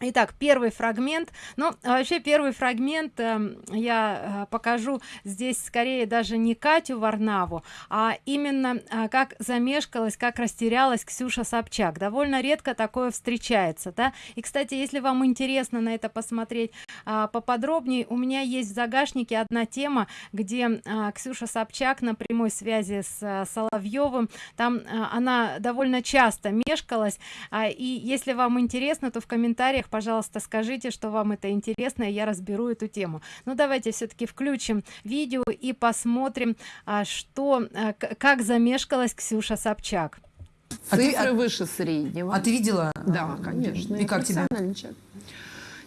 Итак, первый фрагмент. Ну, вообще первый фрагмент э, я э, покажу здесь скорее даже не Катю Варнаву, а именно э, как замешкалась, как растерялась Ксюша Собчак. Довольно редко такое встречается, да. И, кстати, если вам интересно на это посмотреть э, поподробнее, у меня есть в загашнике одна тема, где э, Ксюша Собчак на прямой связи с э, Соловьевым, там э, она довольно часто мешкалась, э, и если вам интересно, то в комментариях пожалуйста скажите что вам это интересно и я разберу эту тему. Ну давайте все-таки включим видео и посмотрим а, что а, как замешкалась ксюша собчак. Цифры а ты, выше среднего. А ты видела? Да конечно и как тебе?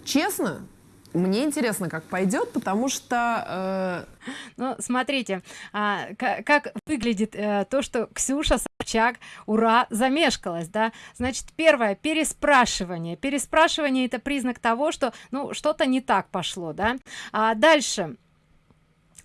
честно мне интересно, как пойдет, потому что... Э... Ну, смотрите, а, как, выглядит э, то, что Ксюша Собчак, ура, замешкалась, да? Значит, первое, переспрашивание. Переспрашивание – это признак того, что, ну, что-то не так пошло, да? А дальше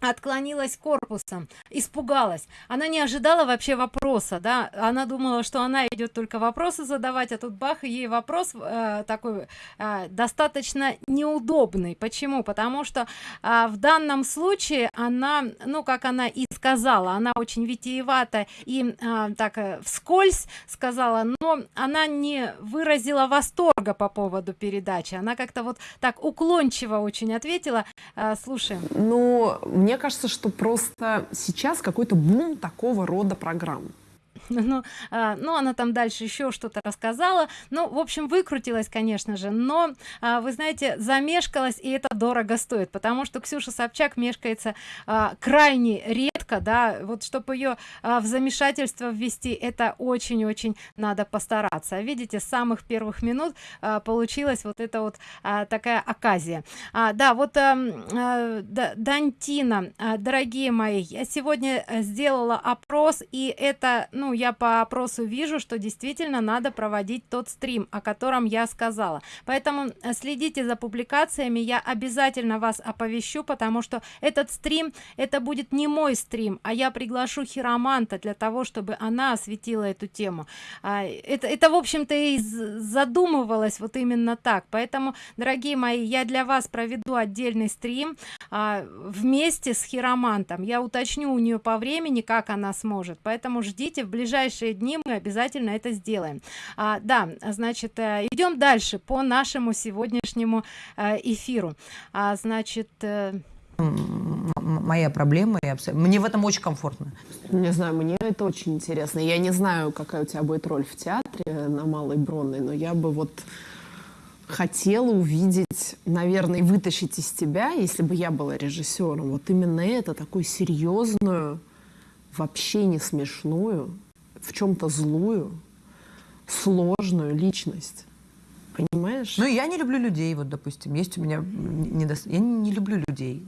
отклонилась корпусом испугалась. Она не ожидала вообще вопроса да. Она думала что она идет только вопросы задавать а тут бах и ей вопрос э, такой э, достаточно неудобный. Почему? Потому что э, в данном случае она ну как она и сказала она очень витиевато и э, так э, вскользь сказала но она не выразила восторга по поводу передачи. Она как-то вот так уклончиво очень ответила э, слушаем ну мне кажется, что просто сейчас какой-то бум такого рода программ. ну, а, ну она там дальше еще что-то рассказала ну в общем выкрутилась конечно же но а, вы знаете замешкалась и это дорого стоит потому что ксюша собчак мешкается а, крайне редко да вот чтобы ее а, в замешательство ввести это очень-очень надо постараться. Видите с самых первых минут а, получилась вот это вот а, такая оказия. А, да вот а, а, да, дантина а, дорогие мои я сегодня сделала опрос и это ну я по опросу вижу что действительно надо проводить тот стрим о котором я сказала. Поэтому э, следите за публикациями я обязательно вас оповещу потому что этот стрим это будет не мой стрим а я приглашу хироманта для того чтобы она осветила эту тему. А, это это в общем-то и задумывалось вот именно так. Поэтому дорогие мои я для вас проведу отдельный стрим а, вместе с хиромантом. Я уточню у нее по времени как она сможет. Поэтому ждите в ближайшие дни мы обязательно это сделаем. А, да значит э, идем дальше по нашему сегодняшнему э, эфиру. А, значит э, моя проблема и мне в этом очень комфортно не знаю мне это очень интересно я не знаю какая у тебя будет роль в театре на малой бронной но я бы вот хотела увидеть наверное вытащить из тебя если бы я была режиссером вот именно это такую серьезную вообще не смешную в чем-то злую, сложную личность. Понимаешь? Ну, я не люблю людей, вот, допустим. Есть у меня... Недос... Я не люблю людей.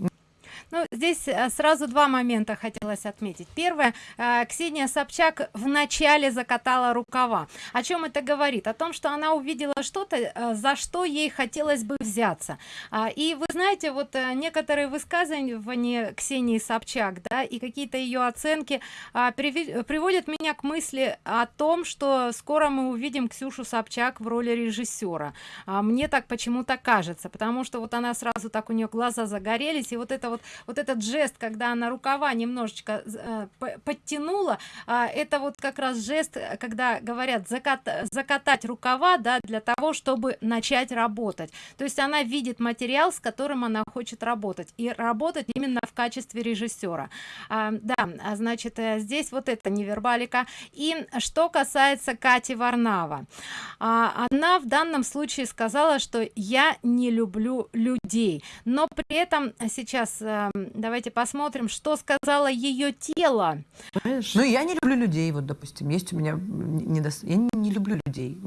Ну, здесь э, сразу два момента хотелось отметить. Первое, э, Ксения Собчак в начале закатала рукава. О чем это говорит? О том, что она увидела что-то, э, за что ей хотелось бы взяться. А, и вы знаете, вот некоторые высказывания Ксении Собчак, да, и какие-то ее оценки а, приводят меня к мысли о том, что скоро мы увидим Ксюшу Собчак в роли режиссера. А, мне так почему-то кажется, потому что вот она сразу так у нее глаза загорелись, и вот это вот вот этот жест когда она рукава немножечко э, подтянула э, это вот как раз жест когда говорят закат, закатать рукава да для того чтобы начать работать. То есть она видит материал с которым она хочет работать и работать именно в качестве режиссера. А, да а значит э, здесь вот это невербалика. И что касается кати варнава. А, она в данном случае сказала что я не люблю людей но при этом сейчас э, давайте посмотрим что сказала ее тело. Ну я не люблю людей вот допустим есть у меня не я не люблю людей.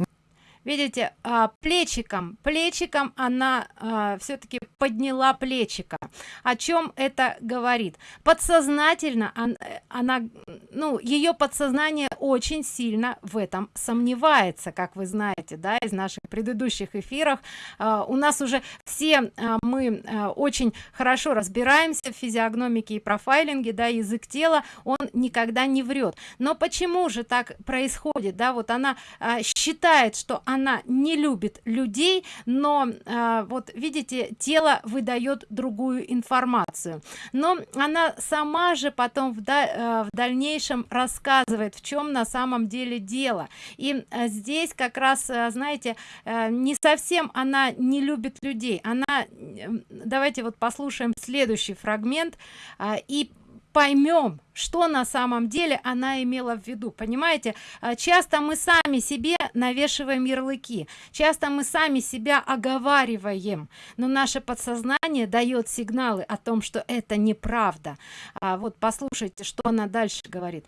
Видите а, плечиком плечиком она а, все-таки подняла плечика. О чем это говорит? Подсознательно она, она ну ее подсознание очень сильно в этом сомневается как вы знаете да из наших предыдущих эфирах э, у нас уже все э, мы э, очень хорошо разбираемся в физиогномике и профайлинге да язык тела он никогда не врет но почему же так происходит да? Вот она э, считает что она не любит людей но э, вот видите тело выдает другую информацию. Но она сама же потом в, да, в дальнейшем рассказывает в чем на самом деле дело. И э, здесь как раз э, знаете э, не совсем она не любит людей. Она давайте вот послушаем следующий фрагмент и поймем что на самом деле она имела в виду. Понимаете? А, часто мы сами себе навешиваем ярлыки часто мы сами себя оговариваем но наше подсознание дает сигналы о том что это неправда. А вот послушайте что она дальше говорит.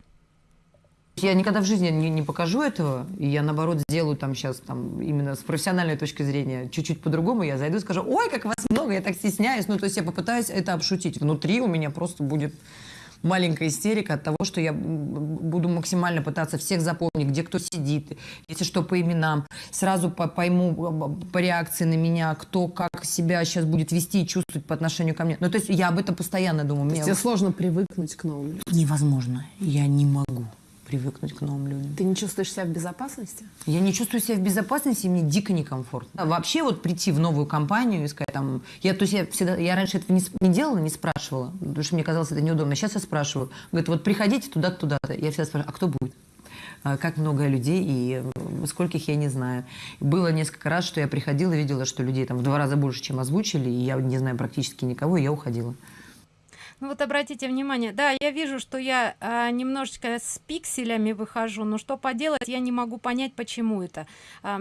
Я никогда в жизни не, не покажу этого, и я, наоборот, сделаю там сейчас, там, именно с профессиональной точки зрения, чуть-чуть по-другому, я зайду и скажу, ой, как вас много, я так стесняюсь, ну, то есть я попытаюсь это обшутить. Внутри у меня просто будет маленькая истерика от того, что я буду максимально пытаться всех запомнить, где кто сидит, если что, по именам. Сразу по пойму по реакции на меня, кто как себя сейчас будет вести и чувствовать по отношению ко мне. Ну, то есть я об этом постоянно думаю. Есть тебе сложно привыкнуть к новым Невозможно. Я не могу привыкнуть к новым людям. Ты не чувствуешь себя в безопасности? Я не чувствую себя в безопасности, и мне дико некомфортно. А вообще вот прийти в новую компанию и сказать там... Я, то есть я всегда... Я раньше этого не, не делала, не спрашивала, потому что мне казалось это неудобно. Сейчас я спрашиваю. Говорит, вот приходите туда-то, туда-то. Я всегда спрашиваю, а кто будет? А как много людей и скольких я не знаю. Было несколько раз, что я приходила и видела, что людей там в два раза больше, чем озвучили, и я не знаю практически никого, и я уходила. Ну вот обратите внимание, да, я вижу, что я а, немножечко с пикселями выхожу, но что поделать, я не могу понять, почему это. А,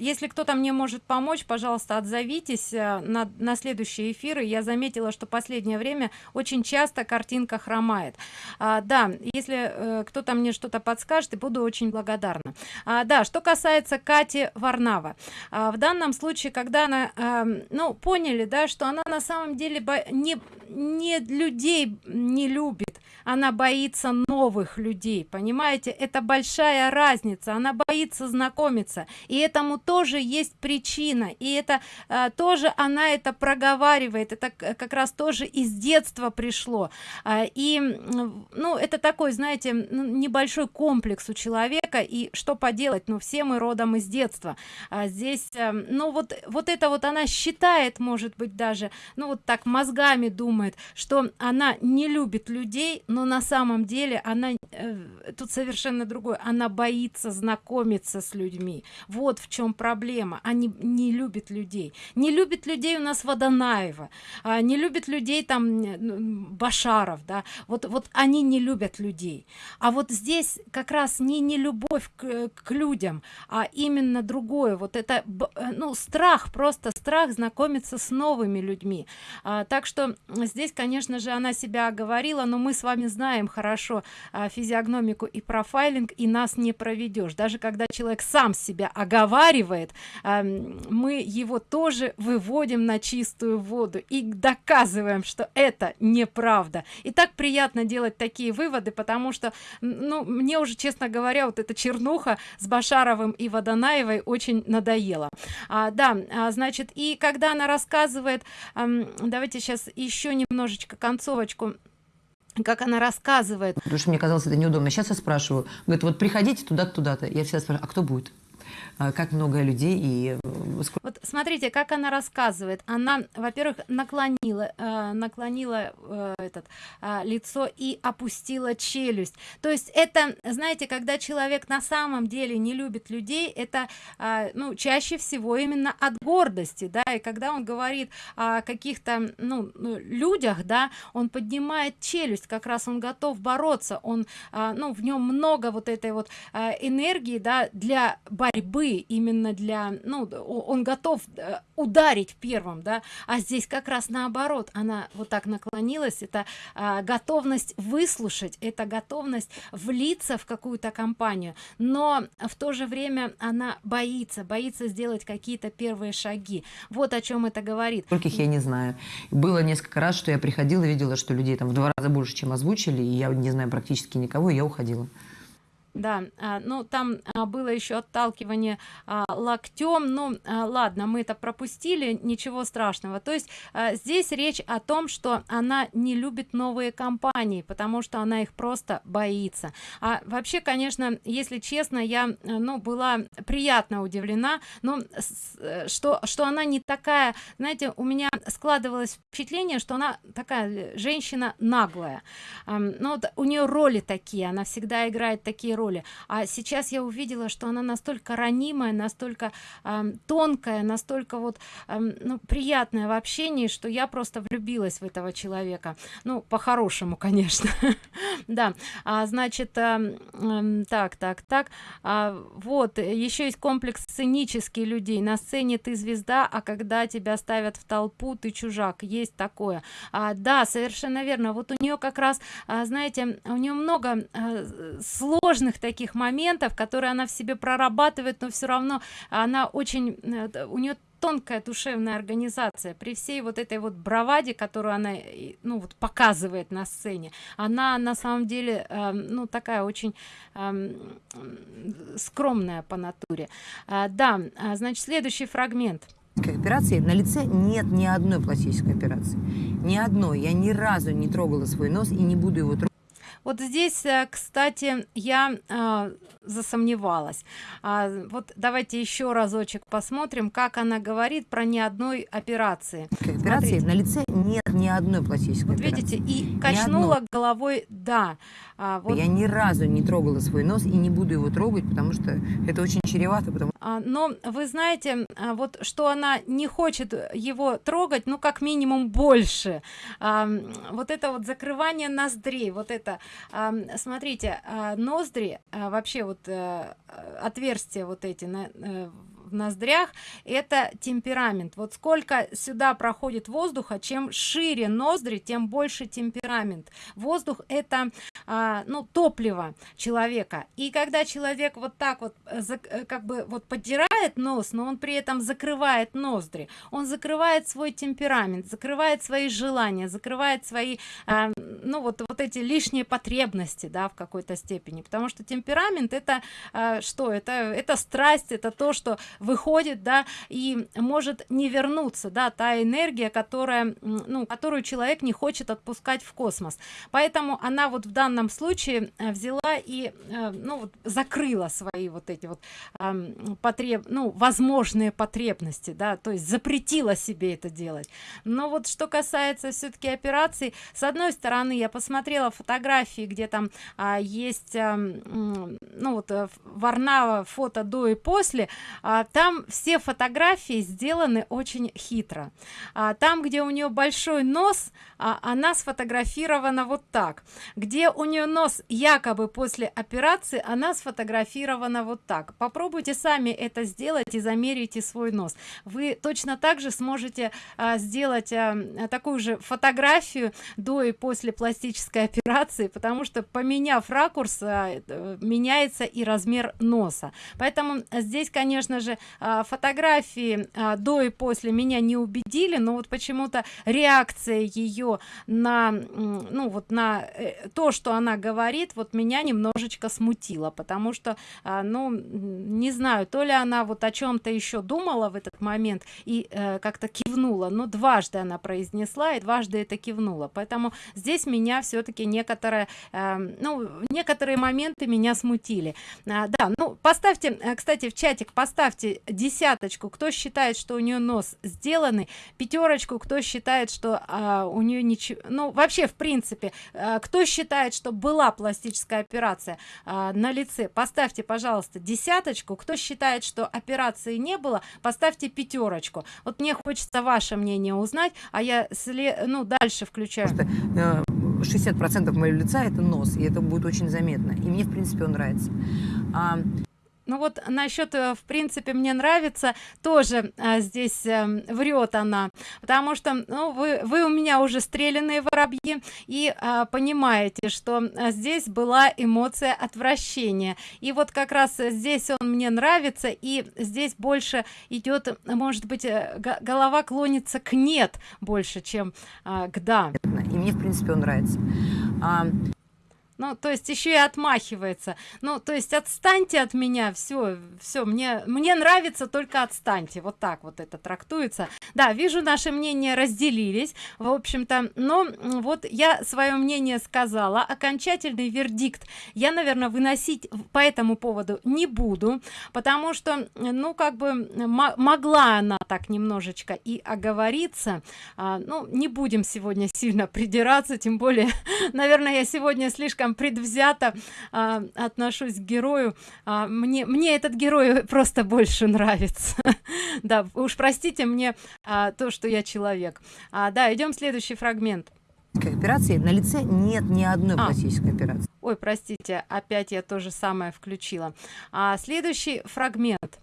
если кто-то мне может помочь, пожалуйста, отзовитесь а, на, на следующие эфиры. Я заметила, что последнее время очень часто картинка хромает. А, да, если а, кто-то мне что-то подскажет, и буду очень благодарна. А, да, что касается Кати Варнава. А, в данном случае, когда она, а, ну, поняли, да, что она на самом деле не, не людей не любит она боится новых людей понимаете? Это большая разница она боится знакомиться. И этому тоже есть причина. И это а, тоже она это проговаривает. Это как раз тоже из детства пришло. А, и ну это такой знаете небольшой комплекс у человека. И что поделать? Ну все мы родом из детства. А здесь а, ну вот вот это вот она считает может быть даже ну вот так мозгами думает что она не любит людей но на самом деле она э, тут совершенно другое. Она боится знакомиться с людьми. Вот в чем проблема. Они не любят людей. Не любит людей у нас водонаева а, не любит людей там башаров да. Вот вот они не любят людей. А вот здесь как раз не не любовь к, к людям а именно другое. Вот это э, ну страх просто страх знакомиться с новыми людьми. А, так что здесь конечно же она себя говорила но мы с вами знаем хорошо а, физиогномику и профайлинг и нас не проведешь. Даже когда человек сам себя оговаривает мы его тоже выводим на чистую воду и доказываем что это неправда. И так приятно делать такие выводы потому что ну мне уже честно говоря вот эта чернуха с башаровым и водонаевой очень надоело а, да а, значит и когда она рассказывает давайте сейчас еще немножечко концовочку как она рассказывает. Потому что мне казалось это неудобно. Сейчас я спрашиваю. Говорит, вот приходите туда-то, туда-то. Я всегда спрашиваю, а кто будет? А, как много людей и э, вот смотрите как она рассказывает. Она во-первых наклонила э, наклонила э, этот э, лицо и опустила челюсть. То есть это знаете когда человек на самом деле не любит людей это э, ну чаще всего именно от гордости да. И когда он говорит о каких-то ну, ну людях да он поднимает челюсть как раз он готов бороться он э, ну в нем много вот этой вот э, энергии да для борьбы именно для ну он готов э, ударить первым да а здесь как раз наоборот она вот так наклонилась это а, готовность выслушать это готовность влиться в какую-то компанию. Но в то же время она боится боится сделать какие-то первые шаги. Вот о чем это говорит. Скольких я не знаю. Было несколько раз что я приходила видела что людей там в два раза больше чем озвучили и я не знаю практически никого и я уходила да а, ну там а, было еще отталкивание а, локтем ну ладно мы это пропустили ничего страшного. То есть здесь речь о том что она не любит новые компании потому что она их просто боится. А вообще конечно если честно я ну была приятно удивлена но с, что что она не такая знаете у меня складывалось впечатление что она такая женщина наглая. А, ну вот у нее роли такие она всегда играет такие роли а сейчас я увидела что она настолько ранимая настолько э, тонкая настолько вот э, ну, приятная в общении что я просто влюбилась в этого человека. Ну по-хорошему конечно. Да. А, значит э, э, так так так. А, вот еще есть комплекс сценический людей. На сцене ты звезда а когда тебя ставят в толпу ты чужак. Есть такое. А, да совершенно верно. Вот у нее как раз а, знаете у нее много а, сложных таких моментов которые она в себе прорабатывает но все равно она очень э, у нее тонкая душевная организация. При всей вот этой вот браваде которую она ну вот показывает на сцене она на самом деле э, ну такая очень э, скромная по натуре. Э, да значит следующий фрагмент. Операции на лице нет ни одной пластической операции. Ни одной. Я ни разу не трогала свой нос и не буду его трогать вот здесь э, кстати я э, засомневалась. А, вот давайте еще разочек посмотрим как она говорит про ни одной операции. Операции на лице нет ни одной пластической вот видите и качнула головой да а, вот. я ни разу не трогала свой нос и не буду его трогать потому что это очень чревато потому а, но вы знаете а, вот что она не хочет его трогать ну как минимум больше а, вот это вот закрывание ноздрей вот это а, смотрите а, ноздри а, вообще вот а, отверстия вот эти на, а, в ноздрях это темперамент. Вот сколько сюда проходит воздуха чем шире ноздри тем больше темперамент. Воздух это а, ну топливо человека. И когда человек вот так вот э, э, как бы вот подирает нос но он при этом закрывает ноздри. Он закрывает свой темперамент закрывает свои желания закрывает свои а, ну вот вот эти лишние потребности да в какой-то степени. Потому что темперамент это а, что? Это это страсть это то что выходит да и может не вернуться да та энергия которая ну которую человек не хочет отпускать в космос. Поэтому она вот в данном случае э, взяла и э, ну вот закрыла свои вот эти вот потреб ну возможные потребности да то есть запретила себе это делать. Но вот что касается все-таки операций с одной стороны я посмотрела фотографии где там а, есть а, ну вот э, варнава фото до и после а, там все фотографии сделаны очень хитро. А, там где у нее большой нос а, она сфотографирована вот так. Где у нее нос якобы после операции она сфотографирована вот так. Попробуйте сами это сделать и замерите свой нос. Вы точно так же сможете а, сделать а, такую же фотографию до и после пластической операции потому что поменяв ракурс а, меняется и размер носа. Поэтому здесь конечно же а, фотографии а, до и после меня не убедили но вот почему-то реакция ее на ну вот на э, то что она говорит вот меня немножечко смутило потому что а, ну не знаю то ли она вот о чем-то еще думала в этот момент и э, как-то кивнула но дважды она произнесла и дважды это кивнула. Поэтому здесь меня все-таки некоторые э, ну некоторые моменты меня смутили. А, да ну поставьте кстати в чатик поставьте десяточку кто считает что у нее нос сделанный пятерочку кто считает что а, у нее ничего ну вообще в принципе а, кто считает что была пластическая операция а, на лице. Поставьте пожалуйста десяточку кто считает что операции не было поставьте пятерочку. Вот мне хочется ваше мнение узнать а я след ну дальше включаю. 60 процентов моего лица это нос и это будет очень заметно. И мне в принципе он нравится. А, ну вот насчет э, в принципе мне нравится тоже а, здесь а, врет она. Потому что ну вы вы у меня уже стрелянные воробьи и а, понимаете что здесь была эмоция отвращения. И вот как раз здесь он мне нравится и здесь больше идет может быть голова клонится к нет больше чем а, к да и мне в принципе он нравится. А, ну то есть еще и отмахивается. Ну то есть отстаньте от меня все все мне мне нравится только отстаньте. Вот так вот это трактуется. Да вижу наши мнения разделились в общем-то. Но вот я свое мнение сказала. Окончательный вердикт я наверное выносить по этому поводу не буду потому что ну как бы могла она так немножечко и оговориться. А, ну не будем сегодня сильно придираться тем более наверное я сегодня слишком предвзято а, отношусь к герою. А, мне мне этот герой просто больше нравится. Да уж простите мне а, то что я человек. А, да идем следующий фрагмент. Операции на лице нет ни одной а. пластической операции. Ой простите опять я тоже самое включила. А следующий фрагмент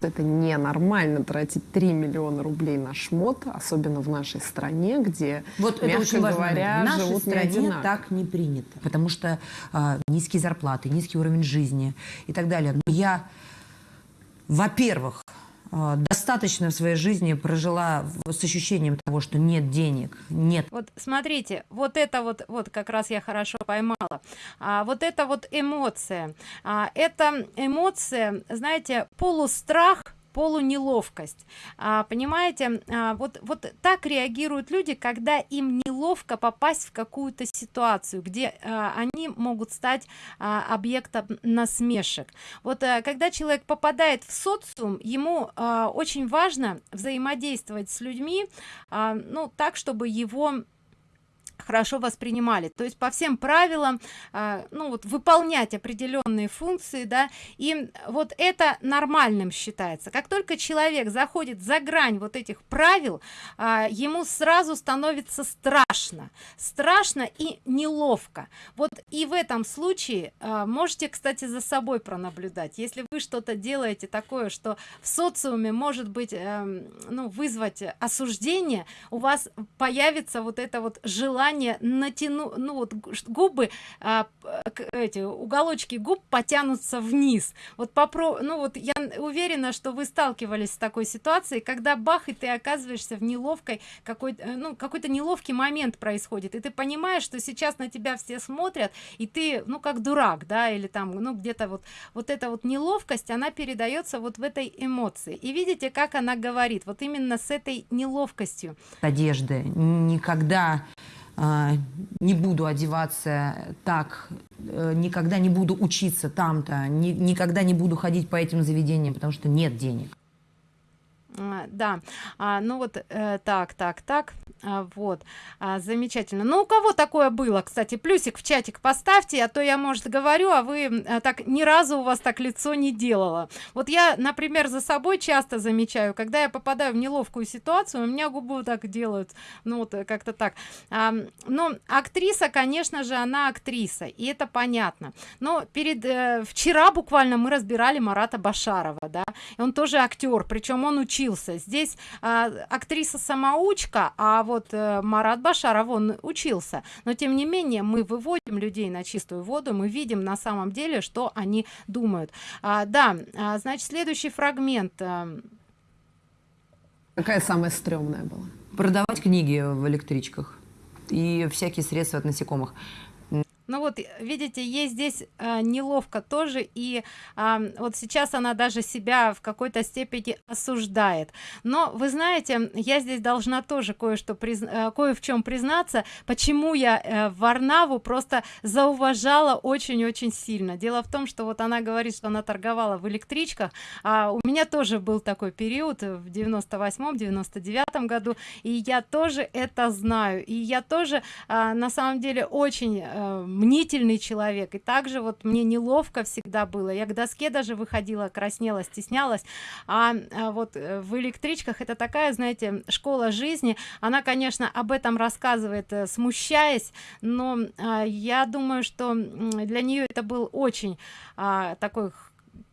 это ненормально тратить 3 миллиона рублей на шмот, особенно в нашей стране, где, вот мягко это очень говоря, важно. в нашей стране не так не принято, потому что э, низкие зарплаты, низкий уровень жизни и так далее. Но я, во-первых, достаточно в своей жизни прожила с ощущением того, что нет денег, нет. Вот смотрите, вот это вот, вот как раз я хорошо поймала, а, вот это вот эмоция, а, это эмоция, знаете, полустрах, полунеловкость. А, понимаете а, вот вот так реагируют люди когда им неловко попасть в какую-то ситуацию где а, они могут стать а, объектом насмешек. Вот а, когда человек попадает в социум ему а, очень важно взаимодействовать с людьми а, ну так чтобы его хорошо воспринимали. То есть по всем правилам а, ну вот выполнять определенные функции да и вот это нормальным считается. Как только человек заходит за грань вот этих правил а, ему сразу становится страшно. Страшно и неловко. Вот и в этом случае а, можете кстати за собой пронаблюдать. Если вы что-то делаете такое что в социуме может быть эм, ну вызвать осуждение у вас появится вот это вот желание желание натяну ну вот губы а, эти уголочки губ потянутся вниз. Вот попро ну вот я уверена что вы сталкивались с такой ситуацией когда бах и ты оказываешься в неловкой какой э, ну какой-то неловкий момент происходит и ты понимаешь что сейчас на тебя все смотрят и ты ну как дурак да или там ну где-то вот вот эта вот неловкость она передается вот в этой эмоции. И видите как она говорит вот именно с этой неловкостью. Одежды никогда не буду одеваться так, э, никогда не буду учиться там-то, никогда не буду ходить по этим заведениям, потому что нет денег. А, да. А, ну вот э, так так так. А, вот. А, замечательно. Ну у кого такое было? Кстати плюсик в чатик поставьте а то я может говорю а вы а, так ни разу у вас так лицо не делала вот я например за собой часто замечаю когда я попадаю в неловкую ситуацию у меня губы так делают ну вот как-то так. А, но актриса конечно же она актриса и это понятно. Но перед э, вчера буквально мы разбирали марата башарова да и он тоже актер причем он учил учился. Здесь а, актриса самоучка а вот а, марат башаров он учился. Но тем не менее мы выводим людей на чистую воду мы видим на самом деле что они думают. А, да а, значит следующий фрагмент а... какая самая стрёмная была? Продавать книги в электричках и всякие средства от насекомых ну вот видите есть здесь э, неловко тоже и э, вот сейчас она даже себя в какой-то степени осуждает. Но вы знаете я здесь должна тоже кое-что приз... э, кое в чем признаться почему я э, варнаву просто зауважала очень-очень сильно. Дело в том что вот она говорит что она торговала в электричках а у меня тоже был такой период в 98 99 году и я тоже это знаю. И я тоже э, на самом деле очень э, мнительный человек. И также вот мне неловко всегда было. Я к доске даже выходила краснела стеснялась. А, а вот э, в электричках это такая знаете школа жизни. Она конечно об этом рассказывает э, смущаясь но а, я думаю что для нее это был очень а, такой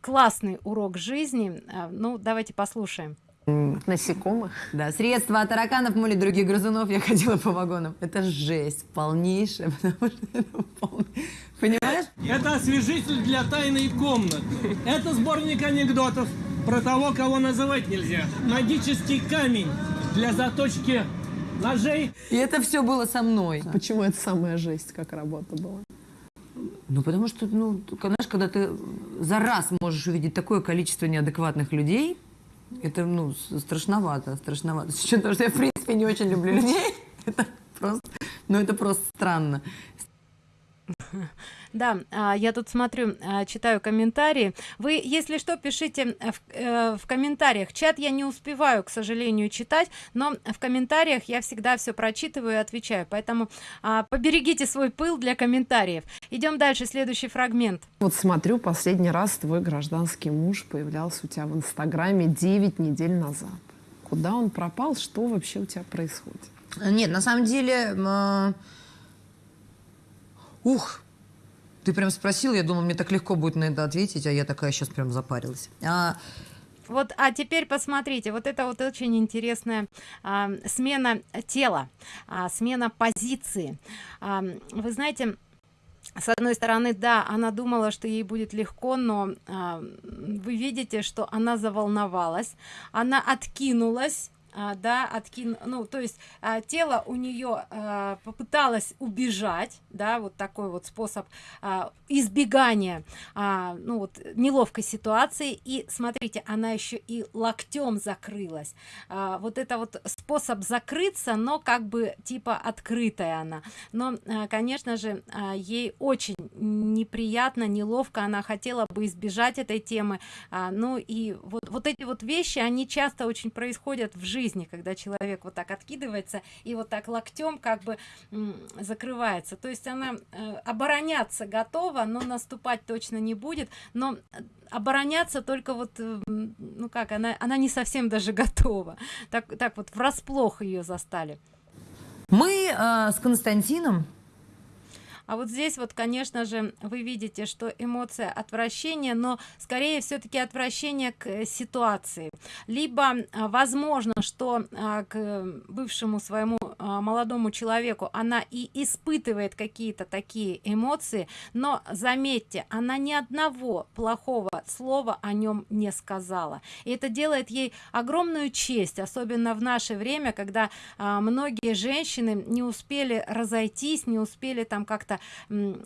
классный урок жизни. Ну давайте послушаем Насекомых. Да, средства от тараканов, моли других грызунов. Я ходила по вагонам. Это жесть полнейшая, потому что это полный... Понимаешь? Это освежитель для тайной комнаты. Это сборник анекдотов про того, кого называть нельзя. Магический камень для заточки ножей. И это все было со мной. Почему это самая жесть, как работа была? Ну, потому что, ну, знаешь, когда ты за раз можешь увидеть такое количество неадекватных людей, это, ну, страшновато, страшновато. С учетом того, что я, в принципе, не очень люблю людей, это просто, ну, это просто странно. Да, а, я тут смотрю, а, читаю комментарии. Вы, если что, пишите в, э, в комментариях. Чат я не успеваю, к сожалению, читать, но в комментариях я всегда все прочитываю и отвечаю. Поэтому а, поберегите свой пыл для комментариев. Идем дальше, следующий фрагмент. Вот смотрю, последний раз твой гражданский муж появлялся у тебя в Инстаграме 9 недель назад. Куда он пропал? Что вообще у тебя происходит? Нет, на самом деле... Э... Ух, ты прям спросил, я думала, мне так легко будет на это ответить, а я такая сейчас прям запарилась. А, вот а теперь посмотрите вот это вот очень интересная а, смена тела а, смена позиции а, вы знаете с одной стороны да она думала что ей будет легко но а, вы видите что она заволновалась она откинулась да откин ну то есть а, тело у нее а, попыталось убежать да вот такой вот способ а, избегания а, ну вот неловкой ситуации. И смотрите она еще и локтем закрылась. А, вот это вот способ закрыться но как бы типа открытая она. Но а, конечно же а, ей очень неприятно неловко она хотела бы избежать этой темы. А, ну и вот вот эти вот вещи они часто очень происходят в жизни когда человек вот так откидывается и вот так локтем как бы закрывается. То есть она э, обороняться готова но наступать точно не будет. Но э, обороняться только вот э, ну как она она не совсем даже готова. Так так вот врасплох ее застали. Мы э, с константином. А вот здесь вот конечно же вы видите что эмоция отвращения но скорее все-таки отвращение к э, ситуации. Либо а, возможно что к бывшему своему молодому человеку она и испытывает какие-то такие эмоции но заметьте она ни одного плохого слова о нем не сказала. И это делает ей огромную честь особенно в наше время когда многие женщины не успели разойтись не успели там как-то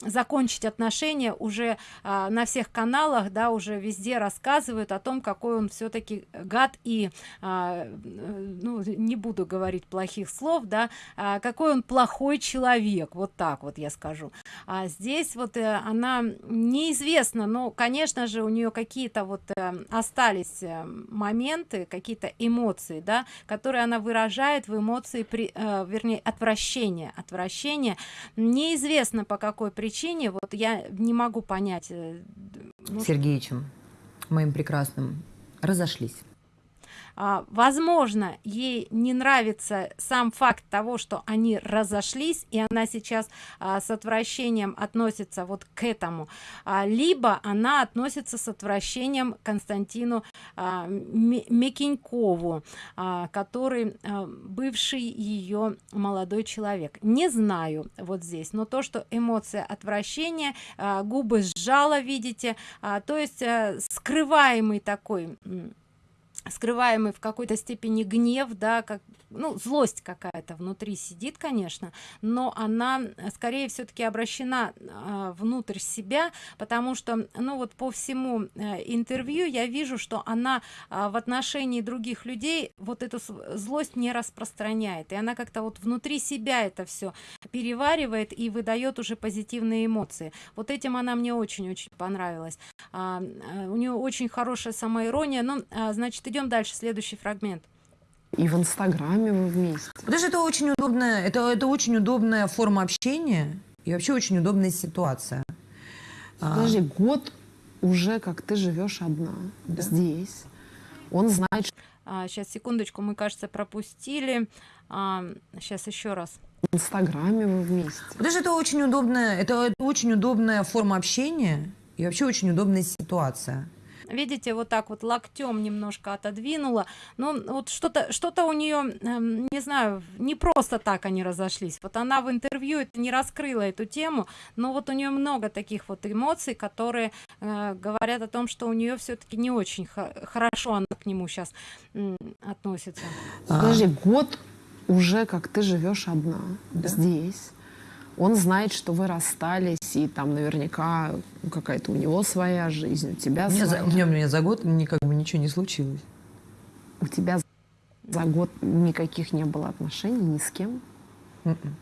закончить отношения уже а, на всех каналах да уже везде рассказывают о том какой он все-таки гад и а, ну не буду говорить плохих слов да а, какой он плохой человек вот так вот я скажу. А здесь вот э, она неизвестна но конечно же у нее какие-то вот э, остались э, моменты какие-то эмоции да которые она выражает в эмоции при вернее отвращение отвращение неизвестно неизвестно по какой причине вот я не могу понять ну, сергеичем моим прекрасным разошлись а, возможно ей не нравится сам факт того что они разошлись и она сейчас а, с отвращением относится вот к этому. А, либо она относится с отвращением константину а, мекенькову а, который а, бывший ее молодой человек. Не знаю вот здесь но то что эмоция отвращения а, губы сжала видите а, то есть а, скрываемый такой скрываемый в какой-то степени гнев да как ну злость какая-то внутри сидит конечно но она скорее все-таки обращена э, внутрь себя потому что ну вот по всему э, интервью я вижу что она э, в отношении других людей вот эту злость не распространяет и она как-то вот внутри себя это все переваривает и выдает уже позитивные эмоции. Вот этим она мне очень-очень понравилась. А, у нее очень хорошая самоирония ну а, значит идем дальше следующий фрагмент. И в инстаграме вы вместе. Потому что это очень удобная это это очень удобная форма общения и вообще очень удобная ситуация. А. подожди а... год уже как ты живешь одна да. здесь. Он знает что... а, сейчас секундочку мы кажется пропустили. А, сейчас еще раз. в инстаграме вы вместе. Потому что это очень удобная это, это очень удобная форма общения и вообще очень удобная ситуация видите вот так вот локтем немножко отодвинула. Ну вот что-то что-то у нее эм, не знаю не просто так они разошлись. Вот она в интервью это не раскрыла эту тему но вот у нее много таких вот эмоций которые э, говорят о том что у нее все-таки не очень хорошо она к нему сейчас относится. Подожди год уже как ты живешь одна да? здесь он знает, что вы расстались, и там наверняка какая-то у него своя жизнь, у тебя у своя. За, у, меня, у меня за год никак бы ничего не случилось. У тебя за год никаких не было отношений ни с кем? Mm -mm.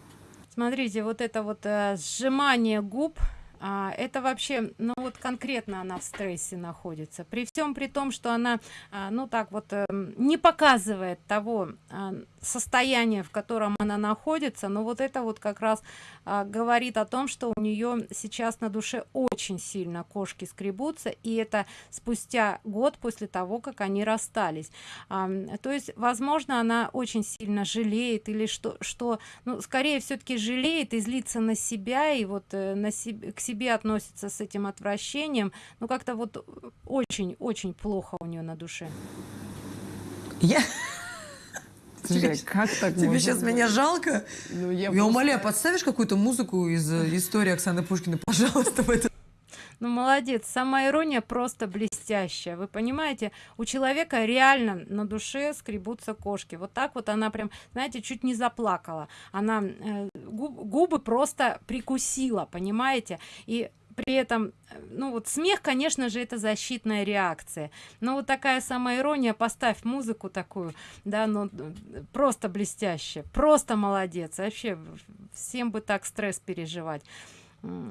Смотрите, вот это вот э, сжимание губ, а, это вообще ну вот конкретно она в стрессе находится при всем при том что она а, ну так вот а, не показывает того а, состояния в котором она находится но вот это вот как раз говорит о том что у нее сейчас на душе очень сильно кошки скребутся и это спустя год после того как они расстались. А, то есть возможно она очень сильно жалеет или что что ну скорее все-таки жалеет и злится на себя и вот э, на себе к себе относится с этим отвращением. Ну как-то вот очень очень плохо у нее на душе. Я Слушай, как так Тебе сейчас быть? меня жалко? Ну, я я просто... умоляю, подставишь какую-то музыку из э, истории Оксаны Пушкиной, пожалуйста, в это. Ну, молодец. Сама ирония просто блестящая. Вы понимаете, у человека реально на душе скребутся кошки. Вот так вот она прям, знаете, чуть не заплакала. Она э, губы просто прикусила, понимаете? И при этом ну вот смех конечно же это защитная реакция. Но вот такая самоирония поставь музыку такую да ну просто блестяще просто молодец. Вообще всем бы так стресс переживать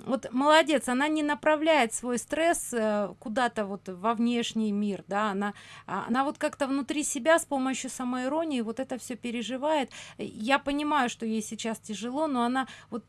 вот молодец она не направляет свой стресс э, куда-то вот во внешний мир да она а, она вот как-то внутри себя с помощью самоиронии вот это все переживает. Я понимаю что ей сейчас тяжело но она вот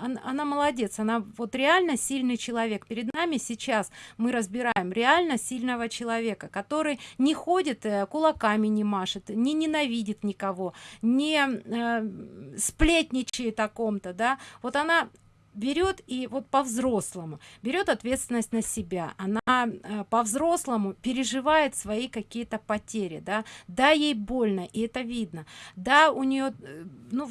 она, она молодец она вот реально сильный человек. Перед нами сейчас мы разбираем реально сильного человека который не ходит э, кулаками не машет не ненавидит никого не э, сплетничает о ком-то да. Вот она берет и вот по-взрослому берет ответственность на себя. Она э, по-взрослому переживает свои какие-то потери да. Да ей больно и это видно. Да у нее э, ну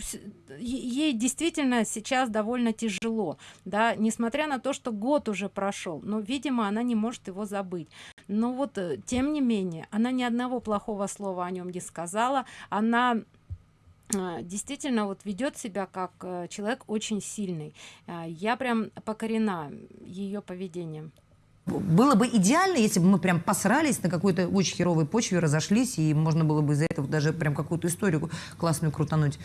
ей действительно сейчас довольно тяжело да несмотря на то что год уже прошел но видимо она не может его забыть. Но вот э, тем не менее она ни одного плохого слова о нем не сказала. Она действительно вот ведет себя как э, человек очень сильный а, я прям покорена ее поведением было бы идеально, если бы мы прям посрались на какой-то очень херовой почве, разошлись, и можно было бы из-за этого даже прям какую-то историю классную крутануть.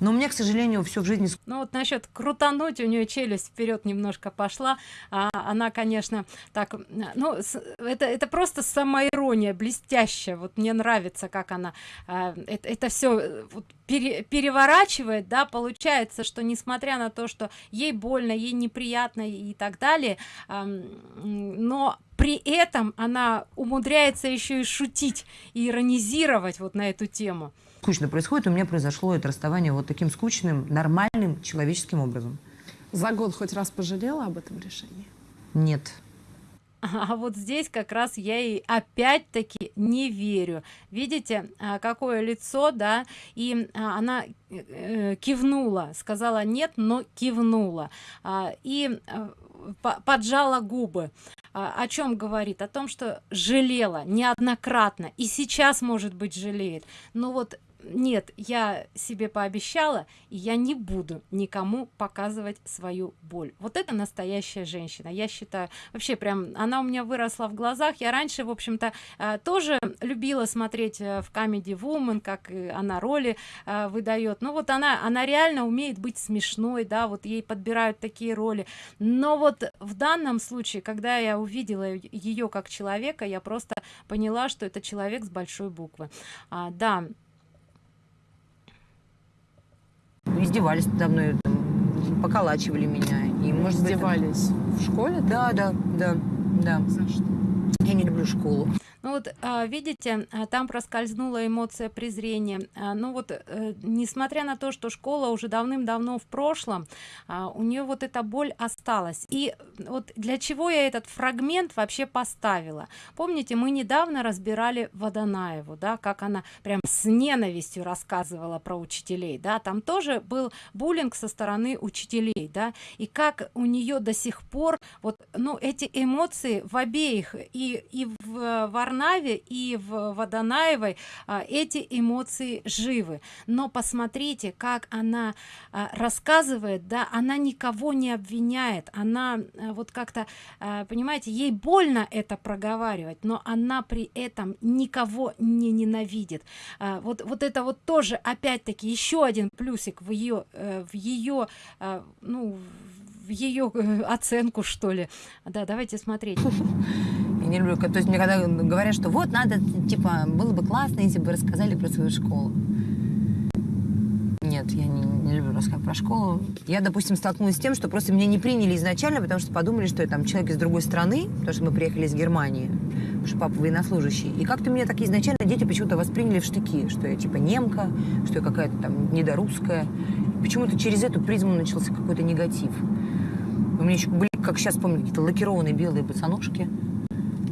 Но у меня, к сожалению, все в жизни... Ну вот насчет крутануть, у нее челюсть вперед немножко пошла. А, она, конечно, так... Ну, это, это просто самоирония блестящая. Вот мне нравится, как она а, это, это все э, вот, пере, переворачивает, да, получается, что несмотря на то, что ей больно, ей неприятно и так далее, но при этом она умудряется еще и шутить и иронизировать вот на эту тему скучно происходит, у меня произошло это расставание вот таким скучным, нормальным человеческим образом. За год хоть раз пожалела об этом решении? Нет. А вот здесь как раз я и опять-таки не верю. Видите, а, какое лицо, да, и а, она э, кивнула, сказала нет, но кивнула. А, и поджала губы о чем говорит о том что жалела неоднократно и сейчас может быть жалеет но вот нет я себе пообещала и я не буду никому показывать свою боль. Вот это настоящая женщина. Я считаю вообще прям она у меня выросла в глазах. Я раньше в общем-то э, тоже любила смотреть э, в Comedy Woman как она роли э, выдает. Ну вот она она реально умеет быть смешной да вот ей подбирают такие роли. Но вот в данном случае когда я увидела ее как человека я просто поняла что это человек с большой буквы. А, да издевались надо мной, там, поколачивали меня. И, может издевались быть, в школе? Да, да, да, да. За что? Я не люблю школу. Ну вот а, видите а, там проскользнула эмоция презрения. А, ну вот а, несмотря на то что школа уже давным-давно в прошлом у нее вот эта боль осталась. И вот для чего я этот фрагмент вообще поставила? Помните мы недавно разбирали водонаеву да как она прям с ненавистью рассказывала про учителей да? Там тоже был буллинг со стороны учителей да? И как у нее до сих пор вот ну эти эмоции в обеих и и в варнаве и в водонаевой а, эти эмоции живы. Но посмотрите как она а, рассказывает да она никого не обвиняет. Она а, вот как-то понимаете ей больно это проговаривать но она при этом никого не ненавидит. Вот вот это вот тоже опять-таки еще один плюсик в ее э, в ее ну в ее э, оценку что ли. Да давайте смотреть не люблю, то есть мне когда говорят, что вот надо, типа, было бы классно, если бы рассказали про свою школу. Нет, я не, не люблю рассказывать про школу. Я, допустим, столкнулась с тем, что просто меня не приняли изначально, потому что подумали, что я там человек из другой страны, потому что мы приехали из Германии, потому что папа военнослужащий. И как-то меня так изначально дети почему-то восприняли в штыки, что я типа немка, что я какая-то там недорусская. Почему-то через эту призму начался какой-то негатив. У меня еще были, как сейчас помню, какие-то лакированные белые босоножки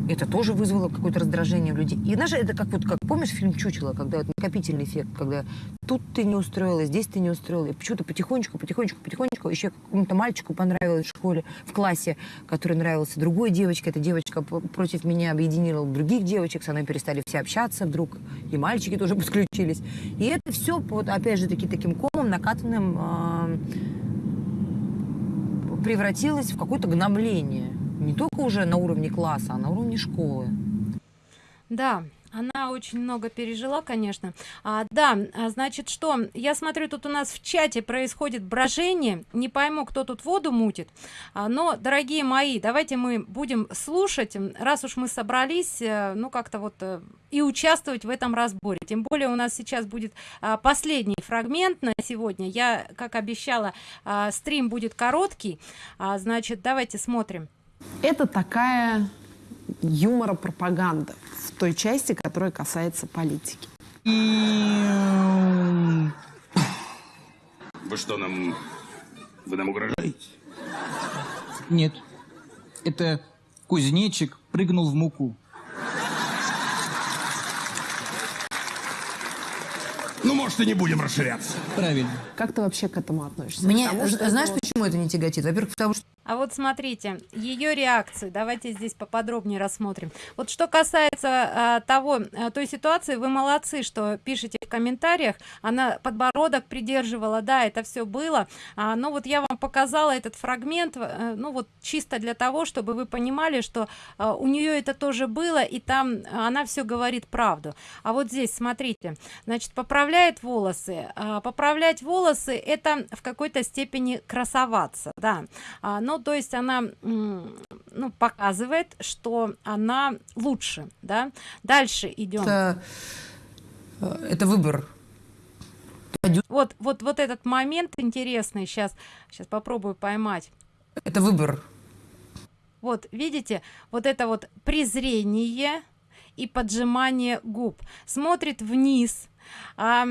это тоже вызвало какое-то раздражение у людей. И знаешь, это как вот, как помнишь фильм «Чучело», когда вот накопительный эффект, когда тут ты не устроила, здесь ты не устроила. И почему-то потихонечку, потихонечку, потихонечку еще какому-то мальчику понравилось в школе, в классе, который нравился другой девочке. Эта девочка против меня объединила других девочек, со мной перестали все общаться вдруг, и мальчики тоже подключились. И это все, вот, опять же, таки, таким комом накатанным э, превратилось в какое-то гнобление не только уже на уровне класса, а на уровне школы. Да, она очень много пережила конечно. А, да а, значит что? Я смотрю тут у нас в чате происходит брожение. Не пойму кто тут воду мутит. А, но дорогие мои давайте мы будем слушать раз уж мы собрались э, ну как-то вот э, и участвовать в этом разборе. Тем более у нас сейчас будет а, последний фрагмент на сегодня. Я как обещала а, стрим будет короткий. А, значит давайте смотрим это такая юмора пропаганда в той части, которая касается политики. Вы что, нам... Вы нам угрожаете? Нет. Это кузнечик прыгнул в муку. Ну, может, и не будем расширяться. Правильно. Как ты вообще к этому относишься? Мне, Потому что знаешь, это почему это не тяготит? Во-первых, потому что А вот смотрите, ее реакцию, давайте здесь поподробнее рассмотрим. Вот что касается а, того, а, той ситуации, вы молодцы, что пишете в комментариях, она подбородок придерживала, да, это все было, а, но вот я вам показала этот фрагмент, а, ну вот чисто для того, чтобы вы понимали, что а, у нее это тоже было, и там она все говорит правду. А вот здесь, смотрите, значит, поправляет волосы. А, поправлять волосы, это в какой-то степени красоваться, да, а, но ну, то есть она ну, показывает что она лучше да. Дальше идем. Это, э, это выбор. Вот вот вот этот момент интересный сейчас сейчас попробую поймать. Это выбор. Вот видите вот это вот презрение и поджимание губ. Смотрит вниз а,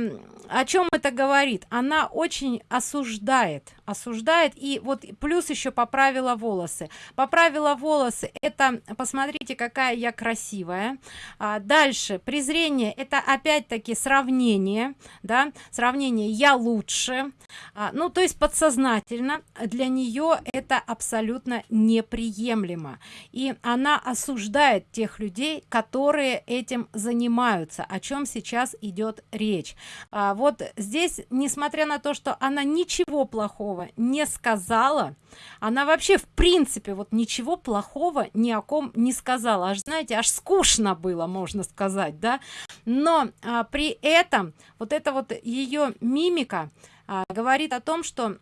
о чем это говорит? Она очень осуждает осуждает. И вот плюс еще поправила волосы. Поправила волосы это посмотрите какая я красивая. А, дальше. Презрение это опять-таки сравнение да сравнение я лучше а, ну то есть подсознательно для нее это абсолютно неприемлемо. И она осуждает тех людей которые этим занимаются о чем сейчас идет речь. А, вот здесь несмотря на то что она ничего плохого не сказала она вообще в принципе вот ничего плохого ни о ком не сказала. Аж знаете аж скучно было можно сказать да. Но а, при этом вот это вот ее мимика а, говорит о том что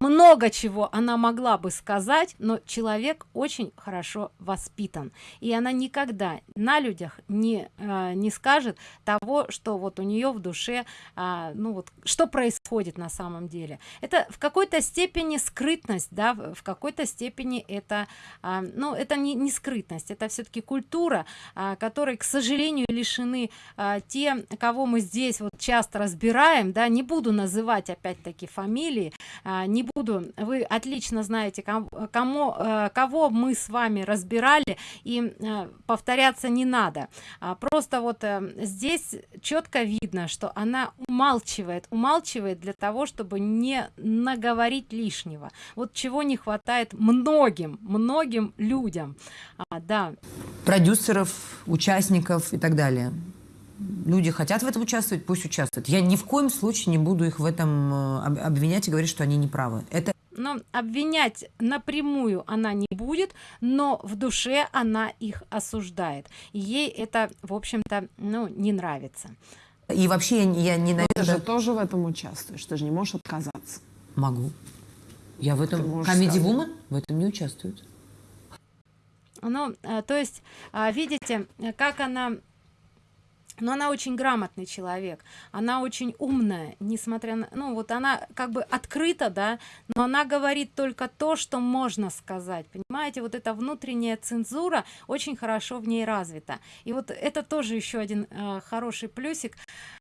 много чего она могла бы сказать но человек очень хорошо воспитан. И она никогда на людях не э, не скажет того что вот у нее в душе э, ну вот что происходит на самом деле. Это в какой-то степени скрытность да в какой-то степени это э, ну это не, не скрытность это все-таки культура э, которой к сожалению лишены те кого мы здесь вот часто разбираем да не буду называть опять-таки фамилии э, не буду. Вы отлично знаете кому, кому э, кого мы с вами разбирали и э, повторяться не надо. А просто вот э, здесь четко видно что она умалчивает умалчивает для того чтобы не наговорить лишнего. Вот чего не хватает многим многим людям. А, да. Продюсеров участников и так далее люди хотят в этом участвовать, пусть участвуют. Я ни в коем случае не буду их в этом э, обвинять и говорить, что они не правы. Это но обвинять напрямую она не будет но в душе она их осуждает ей это в общем-то ну не нравится и вообще я, я ненавижу... ты же тоже в этом участвуешь, ты же не можешь отказаться. Могу. Я в этом... Comedy Woman в этом не участвует. Ну, э, то есть, а, видите, как она но она очень грамотный человек она очень умная несмотря на ну вот она как бы открыта да но она говорит только то что можно сказать понимаете? Вот эта внутренняя цензура очень хорошо в ней развита. И вот это тоже еще один э, хороший плюсик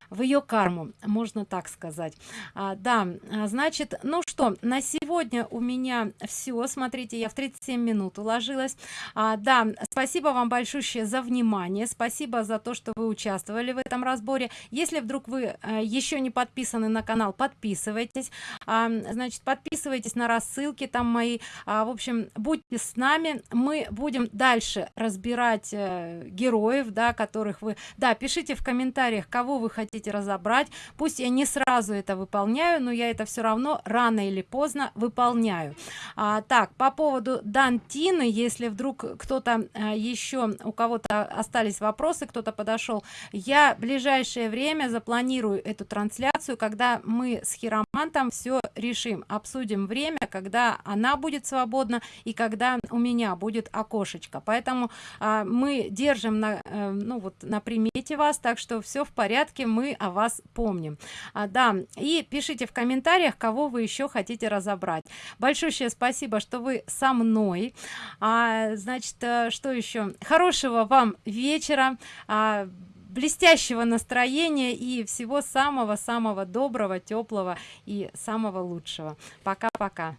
в ее карму можно так сказать. А, да а, значит ну что на сегодня у меня все смотрите я в 37 минут уложилась. А, да спасибо вам большое за внимание. Спасибо за то что вы участвовали в этом разборе. Если вдруг вы а, еще не подписаны на канал подписывайтесь. А, значит подписывайтесь на рассылки там мои. А, в общем будьте с нами. Мы будем дальше разбирать э, героев да которых вы. Да пишите в комментариях кого вы хотите хотите разобрать пусть я не сразу это выполняю но я это все равно рано или поздно выполняю. А, так по поводу дантины если вдруг кто-то а, еще у кого-то остались вопросы кто-то подошел я в ближайшее время запланирую эту трансляцию когда мы с хиромантом все решим. Обсудим время когда она будет свободна и когда у меня будет окошечко. Поэтому а, мы держим на э, ну вот на примете вас так что все в порядке мы о вас помним. А, да и пишите в комментариях кого вы еще хотите разобрать. Большое спасибо что вы со мной. А, значит э, что еще? Хорошего вам вечера а, блестящего настроения и всего самого самого доброго теплого и самого лучшего. Пока пока